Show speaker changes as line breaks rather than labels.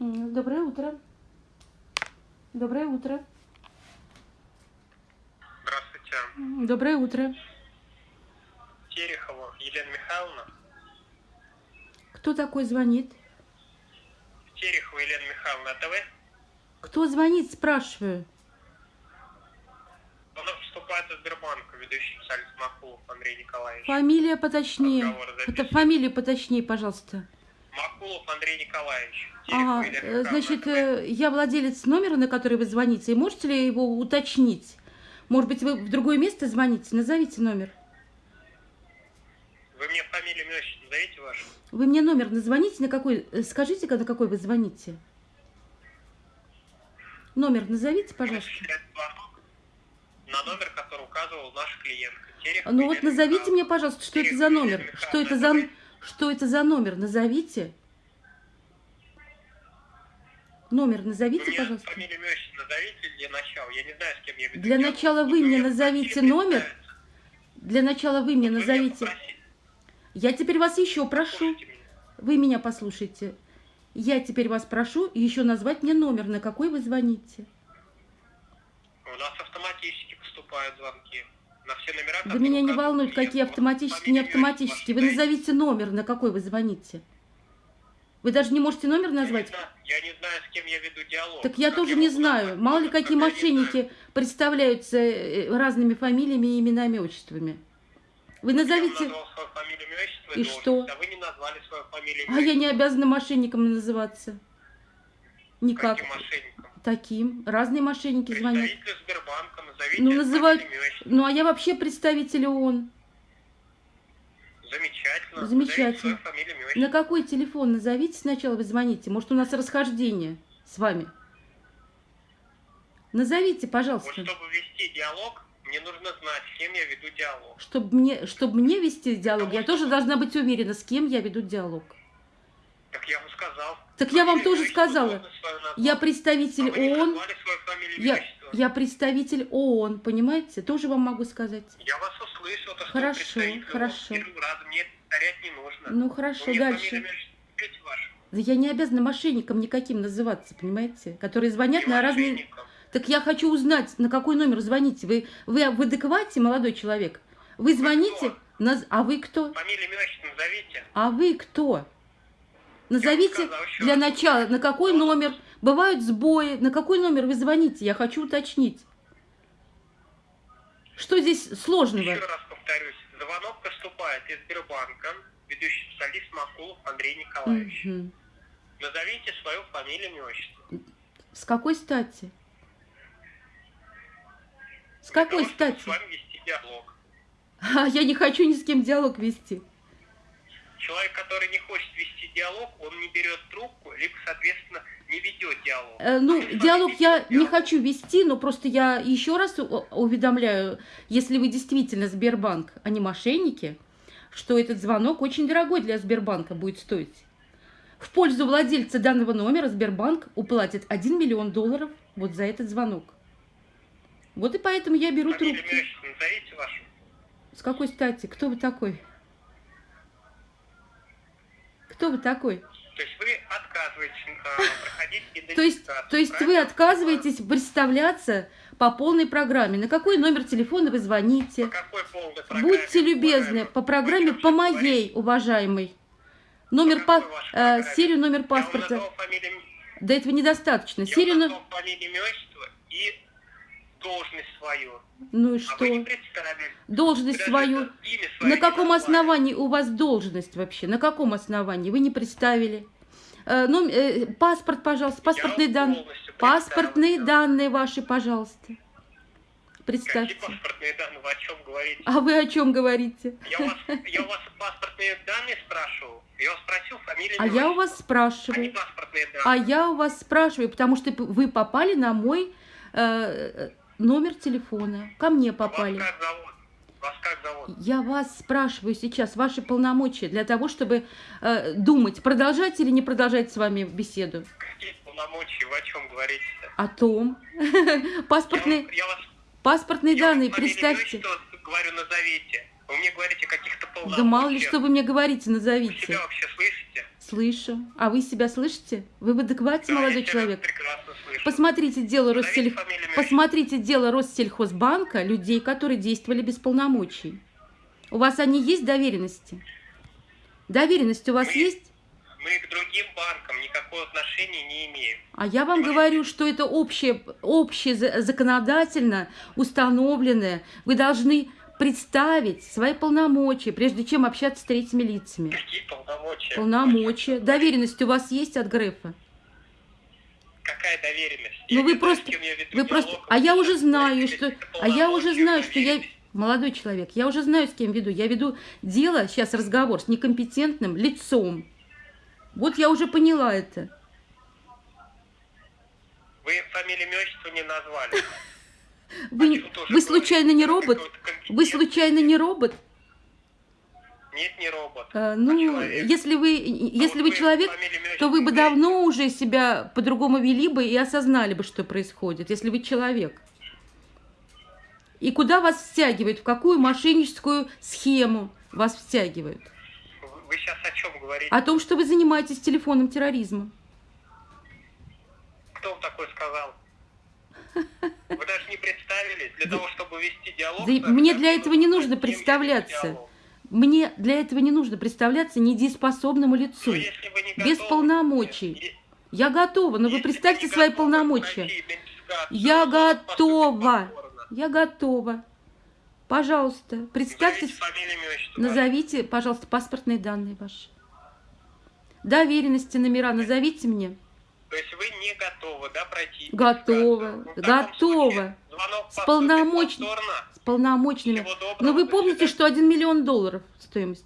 Доброе утро. Доброе утро.
Здравствуйте.
Доброе утро.
Терехова Елена Михайловна.
Кто такой звонит?
Терехова Елена Михайловна, это вы?
Кто звонит, спрашиваю.
Она поступает из Сбербанка, ведущий специалист Макулов Андрей Николаевич.
Фамилия поточнее. Фамилию поточнее, пожалуйста.
Макулов Андрей Николаевич.
Ага, э, значит, э, я владелец номера, на который вы звоните. И можете ли его уточнить? Может быть, вы в другое место звоните? Назовите номер.
Вы мне фамилию, имя, назовите ваше?
Вы мне номер назвоните, на какой... э, Скажите, на какой вы звоните. Номер назовите, пожалуйста.
На номер, который указывал наш клиент.
Ну вот назовите мне, пожалуйста, что это за номер. Что это за... Что это за номер? Назовите. Номер назовите,
мне
пожалуйста.
фамилию, имя, назовите для начала. Я не знаю, с кем я веду
Для
диалог.
начала вы мне назовите номер. Для начала вы мне назовите. Я теперь вас еще прошу. Вы меня послушайте. Я теперь вас прошу еще назвать мне номер, на какой вы звоните.
У нас автоматически поступают звонки.
Да меня не волнует, какие автоматические, не автоматические. Вы назовите номер, на какой вы звоните. Вы даже не можете номер назвать?
Я не знаю, с кем я веду диалог.
Так я тоже не знаю. Мало ли какие мошенники представляются э, разными фамилиями, именами, отчествами. Вы
вам
назовите... И что?
А вы не назвали свою фамилию,
А я не обязана мошенником называться. Никак. Таким. Разные мошенники звонят.
Назовите
Ну, называют... Ну, а я вообще представитель ООН.
Замечательно.
Замечательно.
Фамилию,
На какой телефон назовите сначала, вы звоните. Может, у нас расхождение с вами. Назовите,
Вот
пожалуйста.
чтобы вести диалог, мне нужно знать, с кем я веду диалог.
Чтобы мне, чтобы мне вести диалог, я
Потому
тоже
что-
должна быть уверена, с кем я веду диалог.
Так я вам сказал.
Так я вам тоже сказала. Я представитель
А вы
ООН. Я, я представитель ООН, понимаете? Тоже вам могу сказать.
Я вас услышал, то,
Хорошо,
вы
хорошо.
Раз мне повторять не нужно.
Ну, хорошо,
Вы
дальше. Да я не обязана мошенником никаким называться, понимаете? Которые звонят
Не
на разные... Так я хочу узнать, на какой номер звоните. Вы, вы в адеквате, молодой человек? Вы звоните,
кто?
наз- а вы кто?
Фамилию, имя, назовите.
А вы кто? Назовите для начала, на какой номер. Бывают сбои. На какой номер вы звоните? Я хочу уточнить. Что здесь сложного?
Еще раз повторюсь. Звонок поступает из Сбербанка, ведущий специалист Макулов Андрей Николаевич.
Мгм.
Назовите свою фамилию, имя, отчество.
С какой стати? С какой
чтобы
стати?
с вами вести диалог.
А я не хочу ни с кем диалог вести.
Человек, который не хочет вести диалог, он не берет трубку, либо, соответственно, не ведет диалог.
Э, Ну,
вами
диалог я не
диалог.
хочу вести, но просто я еще раз уведомляю, если вы действительно Сбербанк, а не мошенники, что этот звонок очень дорогой для Сбербанка будет стоить. В пользу владельца данного номера Сбербанк уплатит 1 миллион долларов вот за этот звонок. Вот и поэтому я беру трубки.
назовите вашу.
С какой стати? Кто вы такой? Кто вы такой?
То есть вы отказываетесь а, проходить
То есть,
идентификацию,
то есть вы отказываетесь представляться по полной программе. На какой номер телефона вы звоните?
По какой полной программе,
Будьте любезны, по программе по моей, уважаемый. Номер
вашей
э, серию номер
Я
паспорта.
фамилию,
Да этого недостаточно.
я
Серию
вам
но-
назвал фамилию, имя, отчество и должность свою.
Ну и
А
что? Должность
Даже
свою. На каком основании у вас должность вообще? На каком основании? Вы не представили. Э, ном- э, паспорт, пожалуйста, паспортные данные. Паспортные
представился.
данные ваши, пожалуйста.
Какие
Представьте.
паспортные данные? Вы о чем говорите?
А вы о чем говорите?
Я у вас, я у вас паспортные данные спрашивал. Я вас спросил фамилию.
А я у вас
А
спрашиваю. А
данные.
я у вас спрашиваю, потому что вы попали на мой э, номер телефона. Ко мне попали.
Вас как зовут? Вас как зовут?
Я вас спрашиваю сейчас ваши полномочия для того, чтобы э, думать, продолжать или не продолжать с вами беседу.
Какие полномочия? Вы о чем говорите-то?
О том.
Я,
Паспортные,
вам- я вас
паспортные
я
данные,
фамилию,
представьте.
имя, отчество говорю, назовите. Вы мне говорите каких-то полномочиях.
Да мало ли, что вы мне говорите,
Вы
назовите.
себя вообще слышите?
Слышу. А вы себя слышите? Вы в адеквате,
Да,
молодой человек? Посмотрите дело
имя,
Посмотрите дело Россельхозбанка, людей, которые действовали без полномочий. У вас они есть доверенности? Доверенность у вас
Мы-
есть?
Мы к другим банкам никакого отношения не имеем.
А я вам говорю, что это общее, общее за- законодательно установленное. Вы должны представить свои полномочия, прежде чем общаться с третьими лицами.
Какие полномочия?
Полномочия. Доверенность у вас есть от Грефа?
Какая доверенность?
Ну
Я
вы
знаю,
просто,
я веду
вы просто,
диалог,
а я уже знаю, что, а я уже знаю, что я, молодой человек, я уже знаю, с кем веду. Я веду дело, сейчас разговор с некомпетентным лицом. Вот я уже поняла это.
Вы фамилию, имя, отчество не назвали.
Вы, вы случайно не робот? Вы случайно не робот?
Нет, не робот.
Э,
А
Ну,
человек.
если вы,
А
если
вот
вы человек, то вы бы давно уже себя по-другому вели бы и осознали бы, что происходит, если вы человек. И куда вас втягивают, в какую мошенническую схему вас втягивают?
Вы- сейчас о чем говорите?
О том, что вы занимаетесь телефонным терроризмом.
Кто вам такое сказал? Вы даже не представились. Для того, чтобы вести диалог...
Да мне для этого не нужно представляться.
диалог.
Мне для этого не нужно представляться недееспособному лицу.
Если вы не
без
готовы,
полномочий.
е-
Я готова, но вы
если
представьте свои
готовы
полномочия.
пройти
Я готова. Я готова. Пожалуйста, представьте,
назовите,
пожалуйста, паспортные данные ваши. Доверенности, номера назовите мне.
То есть вы не готовы, да, пройти идентификацию? Ну, звонок
С
повторно.
С полномочными. Но вы помните, что 1 миллион долларов стоимость?